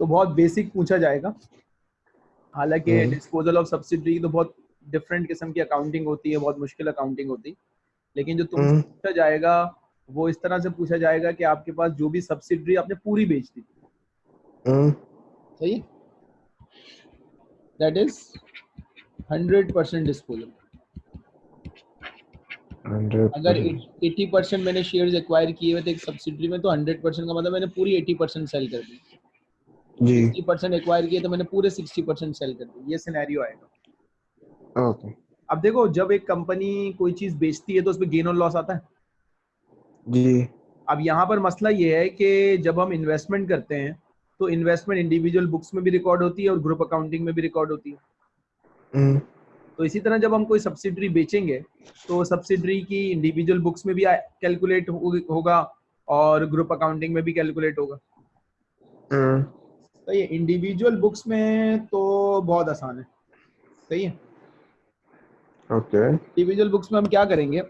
तो बहुत बेसिक पूछा जाएगा। हालाँकि डिस्पोजल ऑफ़ सब्सिडी तो बहुत डिफरेंट किस्म की अकाउंटिंग होती है बहुत मुश्किल अकाउंटिंग होती। है लेकिन जो तुमसे हम्म। पूछा जाएगा वो इस तरह से पूछा जाएगा कि आपके पास जो भी सब्सिडरी आपने पूरी बेच दी। हम्म। सही? That is hundred percent disposal अगर 80 परसेंट मैंने शेयर्स एक्वायर किए हुए थे एक सब्सिडरी में तो 100 परसेंट का मतलब मैंने पूरी 80 परसेंट सेल कर दी। जी। 60 परसेंट एक्वायर किए तो मैंने पूरे 60 परसेंट सेल कर दी ये सिनेरियो आएगा। ओके अब देखो जब एक कंपनी कोई चीज़ बेचती है तो उसमें गेन और लॉस आता है। जी। अब यहाँ पर मसला ये है कि जब हम इन्वेस्टमेंट करते हैं तो इन्वेस्टमेंट इंडिविजुअल बुक्स में भी रिकॉर्ड होती है और ग्रुप अकाउंटिंग में भी रिकॉर्ड होती है। हम्म। तो इसी तरह जब हम कोई सब्सिडरी बेचेंगे तो सब्सिडरी की इंडिविजुअल बुक्स में भी कैलकुलेट होगा और ग्रुप अकाउंटिंग में भी कैलकुलेट होगा। तो ये इंडिविजुअल बुक्स में तो बहुत आसान है। सही है। ओके इंडिविजुअल बुक्स में हम क्या करेंगे?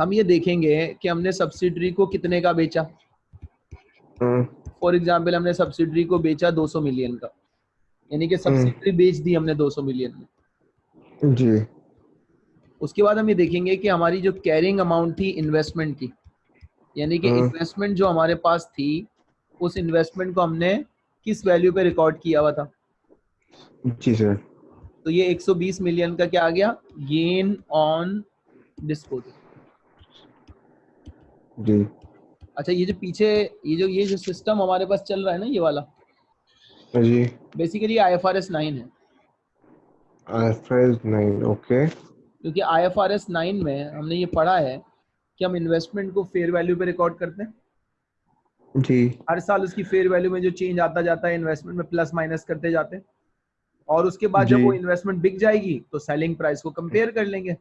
हम ये देखेंगे कि हमने सब्सिडरी को कितने का बेचा। For hmm. एग्ज़ाम्पल हमने सब्सिडरी को बेचा 200 मिलियन का। यानी कि सब्सिडरी हम्म। बेच दी हमने 200 मिलियन में। जी। उसके बाद हम ये देखेंगे कि हमारी जो कैरिंग अमाउंट थी इन्वेस्टमेंट की यानी कि इन्वेस्टमेंट हम्म। जो हमारे पास थी उस इन्वेस्टमेंट को हमने किस वैल्यू पे रिकॉर्ड किया हुआ था? जी सर तो ये 120 मिलियन का क्या आ गया? गेन ऑन डिस्पोजल जी. अच्छा ये जो पीछे ये जो ये जो सिस्टम हमारे पास चल रहा है ना ये वाला? जी. Basically I F R S nine है। I F R S nine okay क्योंकि I F R S nine में हमने ये पढ़ा है कि हम इन्वेस्टमेंट को फेयर वैल्यू पे रिकॉर्ड करते हैं। जी। हर साल उसकी फेयर वैल्यू में जो चेंज आता जाता है इन्वेस्टमेंट में प्लस माइनस करते जाते हैं। और उसके बाद जब वो इन्वेस्टमेंट बिक जाएगी तो सेलिंग प्राइस को कंपेयर कर लेंगे।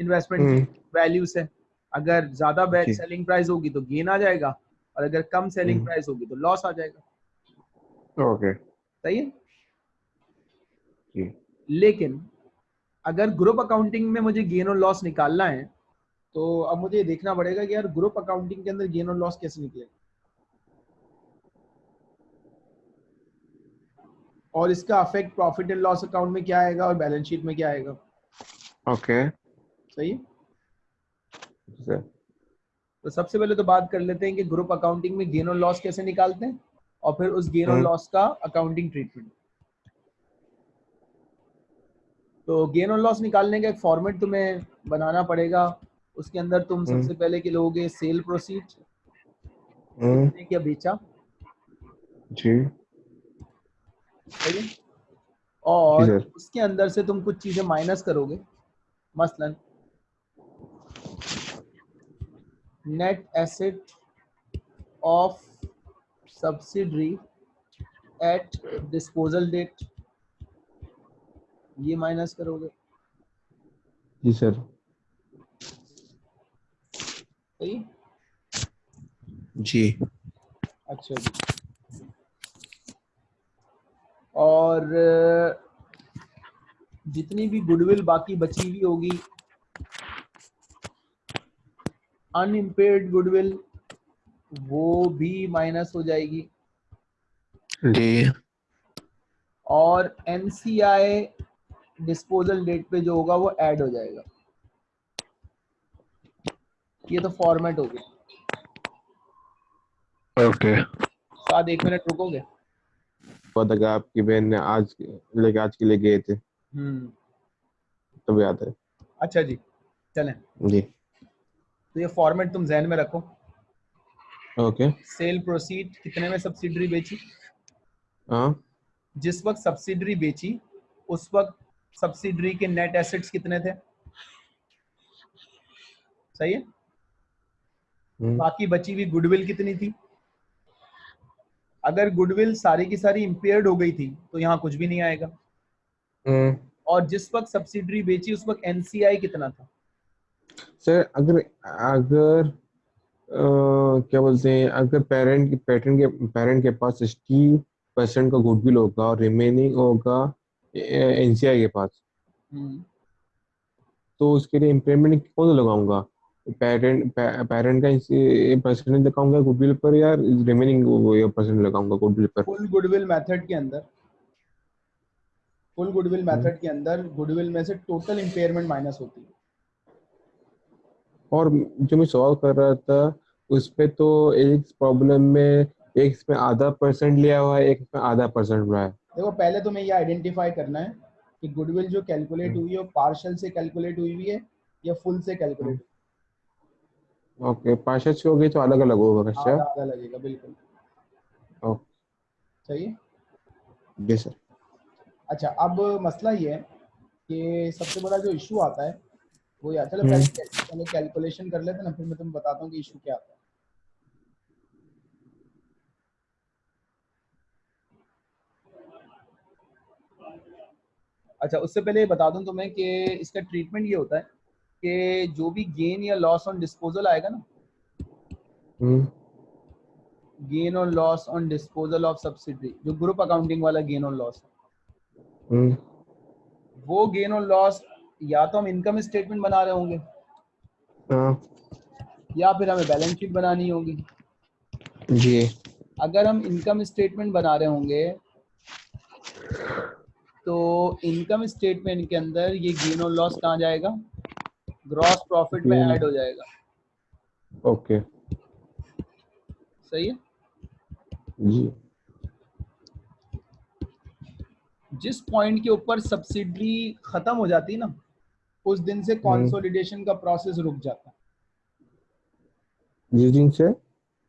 इन्वेस्टमेंट वैल्यू से। अगर ज़्यादा सेलिंग प्राइस होगी तो गेन आ जाएगा। और अगर कम सेलिंग प्राइस हम्म। होगी तो लॉस आ जाएगा। ओके। सही है? लेकिन अगर ग्रुप अकाउंटिंग में मुझे गेन और लॉस निकालना है तो अब मुझे देखना पड़ेगा कि यार ग्रुप अकाउंटिंग के अंदर गेन और लॉस कैसे निकलेगा। और इसका affect profit and loss account में क्या आएगा और बैलेंस शीट में क्या आएगा? Okay okay. सही? है तो सबसे पहले तो बात कर लेते हैं कि ग्रुप अकाउंटिंग में गेन और लॉस कैसे निकालते हैं और फिर उस गेन और लॉस हम्म। का अकाउंटिंग ट्रीटमेंट तो गेन और लॉस निकालने का एक फॉर्मेट तुम्हें बनाना पड़ेगा। उसके अंदर तुम हम्म। सबसे पहले के लोगे सेल प्रोसीड क्या बेचा? जी। और उसके अंदर से तुम कुछ चीज़ें माइनस करोगे। मसलन net asset of subsidiary at disposal date ये माइनस करोगे। जी सर। सही? जी। अच्छा जी। और जितनी भी गुडविल बाकी बची हुई होगी अनइम्पेयर्ड गुडविल वो भी माइनस हो जाएगी। जी। और एनसीआई डिस्पोजल डेट पे जो होगा वो ऐड हो जाएगा। ये तो फॉर्मेट हो गया ओके साथ एक मिनट रुकोगे? पता आपकी बहन ने आज लेके आज के लिए गए थे। हम्म। तो याद है। अच्छा जी चलें। जी। तो ये फॉर्मेट तुम जहन में रखो। ओके सेल प्रोसीड कितने में सब्सिडरी बेची? हाँ। जिस वक्त सब्सिडरी बेची उस वक्त सब्सिडरी के नेट एसेट्स कितने थे? सही है? हम्म। बाकी बची हुई गुडविल कितनी थी? अगर गुडविल सारी की सारी इम्पेयर्ड हो गई थी तो यहाँ कुछ भी नहीं आएगा हम्म। और जिस वक्त सब्सिडरी बेची उस वक्त एनसीआई कितना था सर अगर अगर आ, क्या बोलते हैं अगर पेरेंट के पेरेंट के पेरेंट के पास सिक्सटी परसेंट का गुडविल होगा और रिमेनिंग होगा एनसीआई के पास हम्म। तो उसके लिए इम्पेयरमेंट कौन सा लगाऊँगा पेरेंट पेरेंट का परसेंटेज लगाऊँगा गुडविल पर या रिमेनिंग वो ये परसेंट लगाऊँगा गुडविल पर? फुल गुडविल मेथड के अंदर। फुल गुडविल मेथड के अंदर गुडविल में से टोटल इंपेयरमेंट माइनस होती है। और जो मैं सॉल्व कर रहा था उस पे तो एक प्रॉब्लम में एक इसमें आधा परसेंट लिया हुआ है एक इसमें आधा परसेंट रहा है। देखो पहले तुम्हें ये आइडेंटिफाई करना है कि गुडविल जो कैलकुलेट हम्म। हुई है वो पार्शियल से कैलकुलेट हुई हुई है या फुल से कैलकुलेट ओके पार्शियल से हो गई तो अलग अलग होगा अच्छा लगेगा बिल्कुल। ओके सही? है जी सर अच्छा अब मसला ये है कि सबसे बड़ा जो इशू आता है वो यार चलो हम्म। पहले कैलकुलेशन कर लेते ना फिर मैं तुम्हें बताता हूँ कि इशू क्या आता है। अच्छा उससे पहले बता दूँ तुम्हें कि इसका ट्रीटमेंट ये होता है कि जो भी गेन या लॉस ऑन डिस्पोजल आएगा ना? गेन और loss on disposal of subsidy जो ग्रुप अकाउंटिंग वाला गेन और लॉस वो गेन और लॉस या तो हम इनकम स्टेटमेंट बना रहे होंगे हाँ। या फिर हमें बैलेंस शीट बनानी होगी। जी। अगर हम इनकम स्टेटमेंट बना रहे होंगे तो इनकम स्टेटमेंट के अंदर ये गेन और लॉस कहाँ जाएगा? ग्रॉस प्रॉफिट में। ऐड हो जाएगा। ओके सही है? जी। जिस पॉइंट के ऊपर सब्सिडी खत्म हो जाती है ना उस दिन से कॉन्सोलिडेशन का प्रोसेस रुक जाता है। जिस दिन से?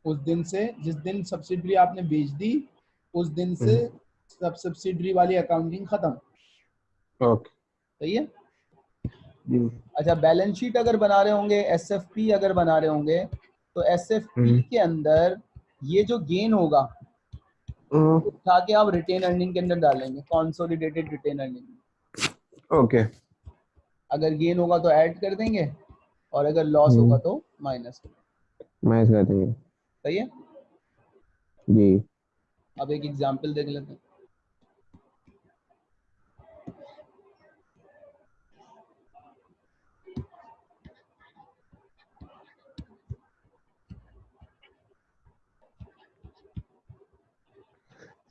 उस दिन से जिस दिन सब्सिडी आपने बेच दी उस दिन से सब सब्सिडी वाली अकाउंटिंग खत्म। ओके सही है? अच्छा बैलेंस शीट अगर बना रहे होंगे एसएफपी अगर बना रहे होंगे तो एस हम्म। के अंदर ये जो गेन होगा उठा के आप रिटेन अर्निंग के अंदर डालेंगे कॉन्सोलिडेटेड रिटेन अर्निंग ओके। अगर गेन होगा तो ऐड कर देंगे और अगर लॉस हम्म। होगा तो माइनस माइनस कर देंगे। सही है? जी। अब एक एग्जांपल देख लेते हैं।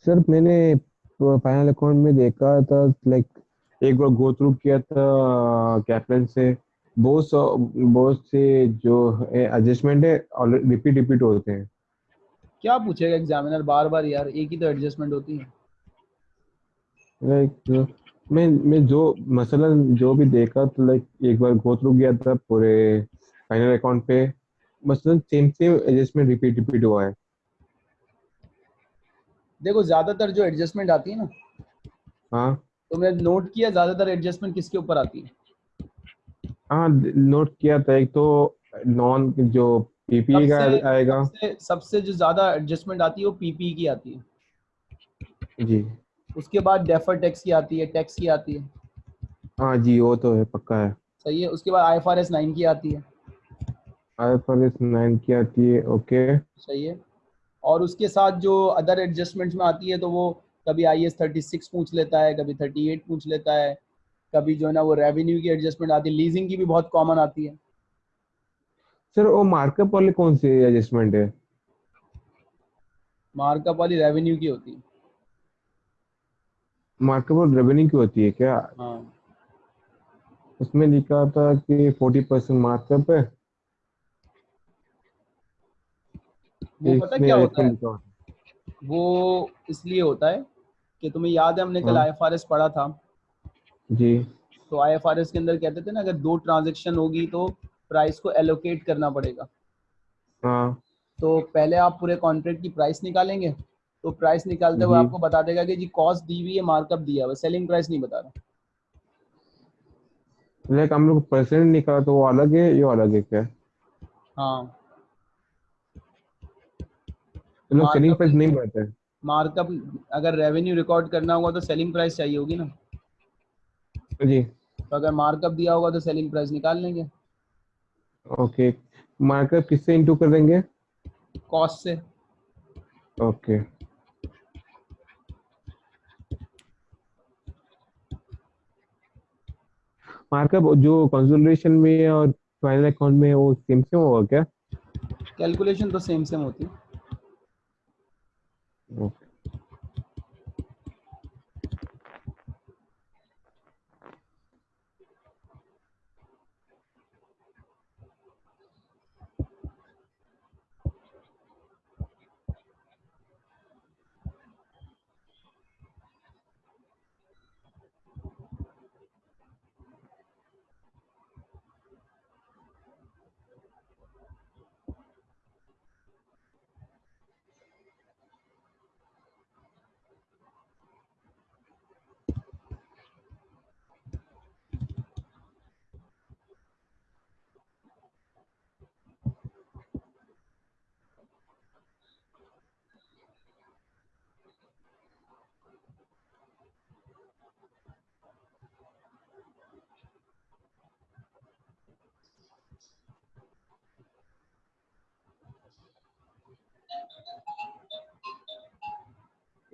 सर मैंने फाइनल अकाउंट में देखा था लाइक एक बार गो थ्रू किया था कैप्टन से। बहुत बहुत से जो एडजस्टमेंट है रिपीट रिपीट होते हैं। क्या पूछेगा एग्जामिनर बार बार यार एक ही तो एडजस्टमेंट होती है। लाइक मैं मैं जो मसलन जो भी देखा तो लाइक एक बार गो थ्रू किया था पूरे फाइनल अकाउंट पे मसलन same same adjustment repeat repeat हुआ है। देखो ज़्यादातर जो एडजस्टमेंट आती है ना हाँ। तुमने नोट किया ज़्यादातर एडजस्टमेंट किसके ऊपर आती है? हाँ नोट किया था एक तो नॉन जो पीपी का आएगा। सबसे सबसे जो ज़्यादा एडजस्टमेंट आती है वो पीपी की आती है। जी। उसके बाद डेफर टैक्स की आती है टैक्स की आती है। हाँ जी वो तो है पक्का है। सही है। उसके बाद I F R S nine की आती है। आईएफआरएस 9 की आती है ओके सही है। और उसके साथ जो अदर एडजस्टमेंट्स में आती है तो वो कभी आई एस थर्टी सिक्स पूछ लेता है कभी थर्टी एट पूछ लेता है कभी जो है ना वो रेवेन्यू की एडजस्टमेंट आती है लीजिंग की भी बहुत कॉमन आती है। सर वो मार्कअप वाले कौन से एडजस्टमेंट है? मार्कअप वाली रेवेन्यू की होती है। मार्कअप और रेवेन्यू की होती है क्या? हाँ। उसमें लिखा था कि 40 परसेंट मार्कअप है। वो पता क्या होता है? है। वो इसलिए होता है कि तुम्हें याद है हमने कल हाँ। आई एफ़ आर एस पढ़ा था। जी। तो आई एफ़ के अंदर कहते थे ना अगर दो ट्रांजेक्शन होगी तो प्राइस को एलोकेट करना पड़ेगा। हाँ। तो पहले आप पूरे कॉन्ट्रैक्ट की प्राइस निकालेंगे तो प्राइस निकालते हुए आपको बता देगा कि जी कॉस्ट दी हुई है मार्कअप दिया हुआ सेलिंग प्राइस नहीं बता रहा। लाइक हम लोग परसेंट निकाला तो वो अलग है ये अलग है क्या? हाँ। लोग सेलिंग प्राइस नहीं बताते मार्कअप अगर रेवेन्यू रिकॉर्ड करना होगा तो सेलिंग प्राइस चाहिए होगी ना। जी। तो अगर मार्कअप दिया होगा तो सेलिंग प्राइस निकाल लेंगे। ओके मार्कअप किससे इंटू कर देंगे? कॉस्ट से। ओके मार्कअप जो कंसोलिडेशन में और फाइनल अकाउंट में वो सेम सेम होगा क्या? कैलकुलेशन तो सेम सेम होती। है ओके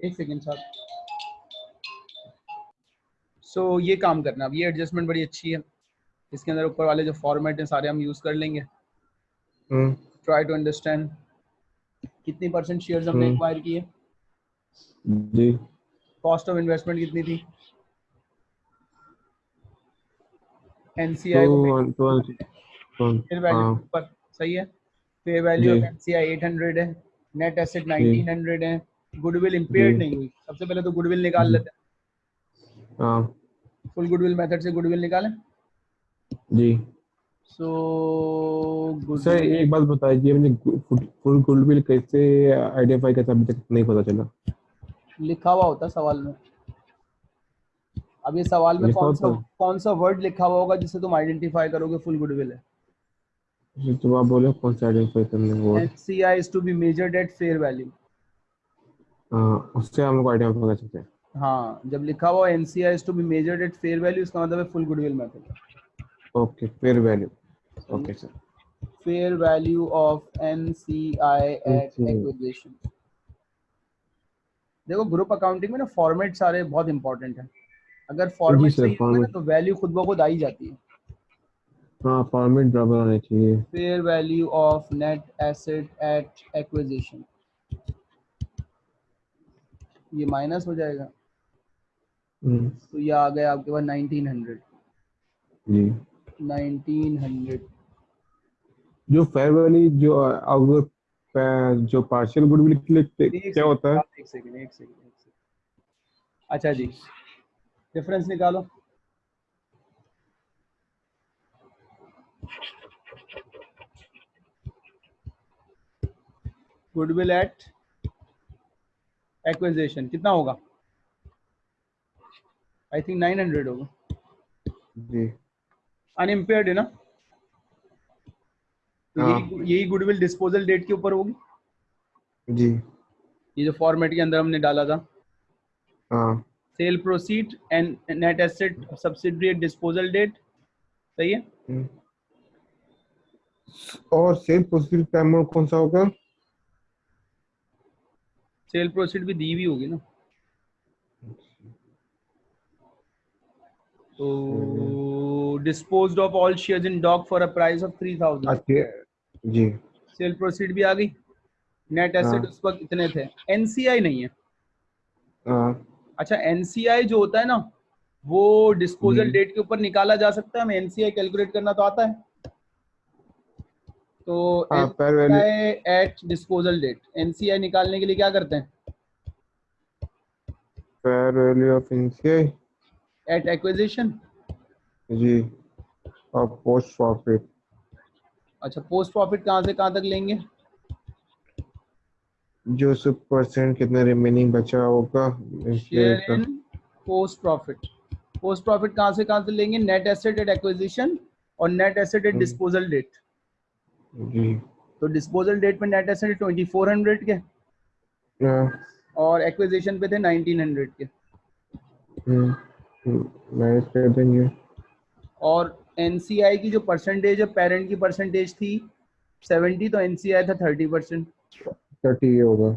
एक सेकेंड साहब सो so, ये काम करना अब ये एडजस्टमेंट बड़ी अच्छी है। इसके अंदर ऊपर वाले जो फॉर्मेट हैं सारे हम यूज़ कर लेंगे। ट्राई टू अंडरस्टैंड कितनी परसेंट शेयर्स हमने एक्वायर हम्म। किए। जी। कॉस्ट ऑफ़ इन्वेस्टमेंट कितनी थी? एनसीआई हाँ। सही है? Fair value. ऑफ़ एनसीआई 800 है। नेट एसेट 1900 है। गुडविल इंपेयर्ड नहीं हुई। सबसे पहले तो गुडविल निकाल लेते हैं। फुल गुडविल मेथड से गुडविल निकालें। जी। सो सर एक बात बताइए मुझे फुल गुडविल कैसे आइडेंटिफाई करता अभी तक नहीं पता चला। लिखा हुआ होता सवाल में। अब ये सवाल में कौन सा कौन सा वर्ड लिखा हुआ होगा जिससे तुम आइडेंटिफाई करोगे फुल गुडविल है? तो आप बोले कौन सा आइडेंटिफाई करने वो NCI is to be measured at fair value उससे हम लोग आइडिया कर सकते हैं। हाँ जब लिखा हुआ NCI is to be measured at fair value इसका मतलब है full goodwill method okay fair value okay sir value of NCI at NCI. acquisition. देखो ग्रुप अकाउंटिंग में ना फॉर्मेट सारे बहुत इंपॉर्टेंट है। अगर फॉर्मेट सही होगा तो वैल्यू खुद ब खुद आ ही जाती है। हाँ फॉर्मेट बराबर होने चाहिए। Fair value of net asset at acquisition ये माइनस हो जाएगा। हम्म, तो ये आ गया आपके पास 1900 जी। 1900 जो फेयर वैल्यू जो अगर जो पार्शियल गुडविल के लिए क्या होता है? एक सेकंड एक सेकंड एक सेकंड अच्छा जी डिफरेंस निकालो। गुडविल एट एक्विजिशन कितना होगा? आई थिंक 900 होगा। जी। अनइम्पेयर्ड है ना? तो। यही यही गुडविल डिस्पोजल डेट के ऊपर होगी? जी। ये जो फॉर्मेट के अंदर हमने डाला था। हाँ। Sale proceed and net asset subsidiary disposal date सही है? हम्म। और सेल प्रोसीजर का अमाउंट कौन सा होगा? सेल प्रोसीड भी दी हुई होगी ना। तो disposed of all shares in Dock for a price of 3000 अच्छा जी। सेल प्रोसीड भी आ गई। नेट एसेट हाँ। उस वक्त कितने थे। एनसीआई नहीं है। हाँ। अच्छा एनसीआई जो होता है ना वो डिस्पोजल डेट के ऊपर निकाला जा सकता है। हमें एनसीआई कैलकुलेट करना तो आता है। तो हाँ एट डिस्पोजल डेट एनसीआई निकालने के लिए क्या करते हैं? Fair value of NCI at acquisition जी और पोस्ट प्रॉफिट अच्छा पोस्ट प्रॉफिट कहाँ से कहाँ तक लेंगे? जो सब परसेंट कितना रिमेनिंग बचा होगा पोस्ट प्रॉफिट पोस्ट प्रॉफिट कहाँ से कहाँ से लेंगे? नेट एसेट एट एक्विजिशन और net asset at. Disposal date जी। तो डिस्पोजल डेट पे net asset twenty four hundred के। हाँ, और एक्विजिशन पे थे नाइनटीन हंड्रेड के। हम्म, हम्म, कर देंगे और एनसीआई की जो परसेंटेज है पेरेंट की परसेंटेज थी सेवेंटी तो एनसीआई था थर्टी परसेंट थर्टी ये होगा।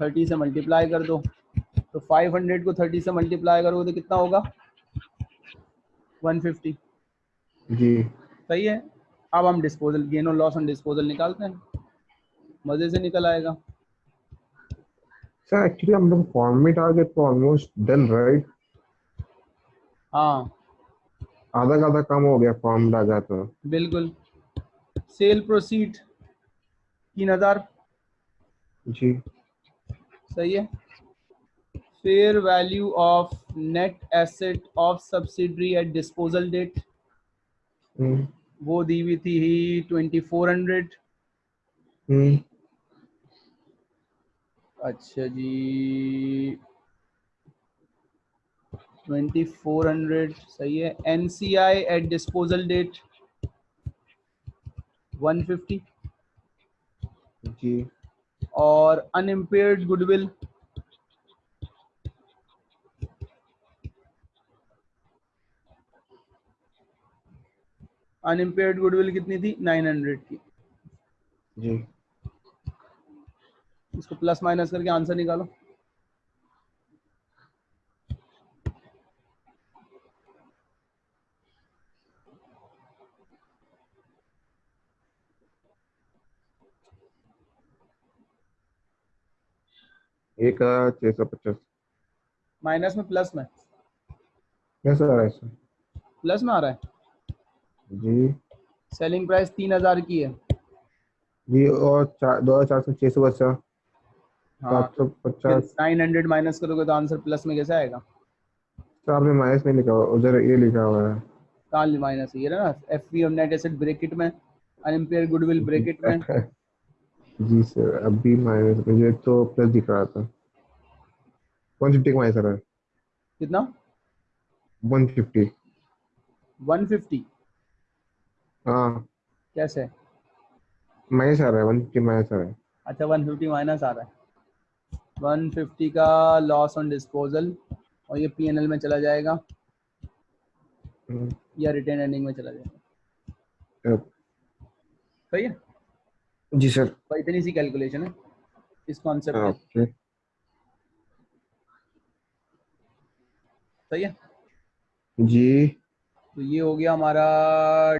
थर्टी से मल्टीप्लाई कर दो। तो फाइव हंड्रेड को थर्टी से मल्टीप्लाई करोगे तो कितना होगा? वन फिफ्टी जी। सही है? अब हम डिस्पोजल गेन और लॉस ऑन डिस्पोजल निकालते हैं। मज़े से निकल आएगा। सर एक्चुअली हम लोग फॉर्म में डाल के तो ऑलमोस्ट डन राइट हाँ। आधा का आधा कम हो गया फॉर्म डाल तो। बिल्कुल। सेल प्रोसीड तीन हज़ार। जी। सही है। Fair value of net asset of subsidiary at disposal date वो दी हुई थी ही ट्वेंटी फोर हंड्रेड। हम्म। अच्छा जी। ट्वेंटी फोर हंड्रेड सही है। N C I at disposal date one fifty जी। और अनइम्पेयर्ड गुडविल अनइम्पेयर्ड गुडविल कितनी थी? 900 की। जी। इसको प्लस माइनस करके आंसर निकालो। एक हज़ार छह सौ पचास। माइनस में प्लस में? कैसा आ रहा है प्लस में आ रहा है? जी। सेलिंग प्राइस तीन हज़ार की है। जी और दो हज़ार चार सौ छह सौ बचा। हाँ। सात सौ पचास। नाइन हंड्रेड माइनस करोगे तो आंसर प्लस में कैसे आएगा? तो आपने माइनस में लिखा हुआ उधर ये लिखा हुआ है। कहाँ माइनस ये रहा ना F P net asset bracket में अनइम्पेयर गुडविल ब्रैकेट में। जी सर अभी माइनस मुझे तो प्लस दिख रहा था। वन फिफ्टी का माइनस आ रहा है। कितना? One fifty. 150 हाँ। कैसे? माइनस आ रहा है वन फिफ्टी माइनस आ रहा है। अच्छा 150 माइनस आ रहा है। 150 का लॉस ऑन डिस्पोजल और ये पीएनएल में चला जाएगा। हम्म, या रिटेन अर्निंग में चला जाएगा। सही है? जी सर। तो इतनी सी कैलकुलेशन है इस कॉन्सेप्ट में। ओके। सही है? जी। तो ये हो गया हमारा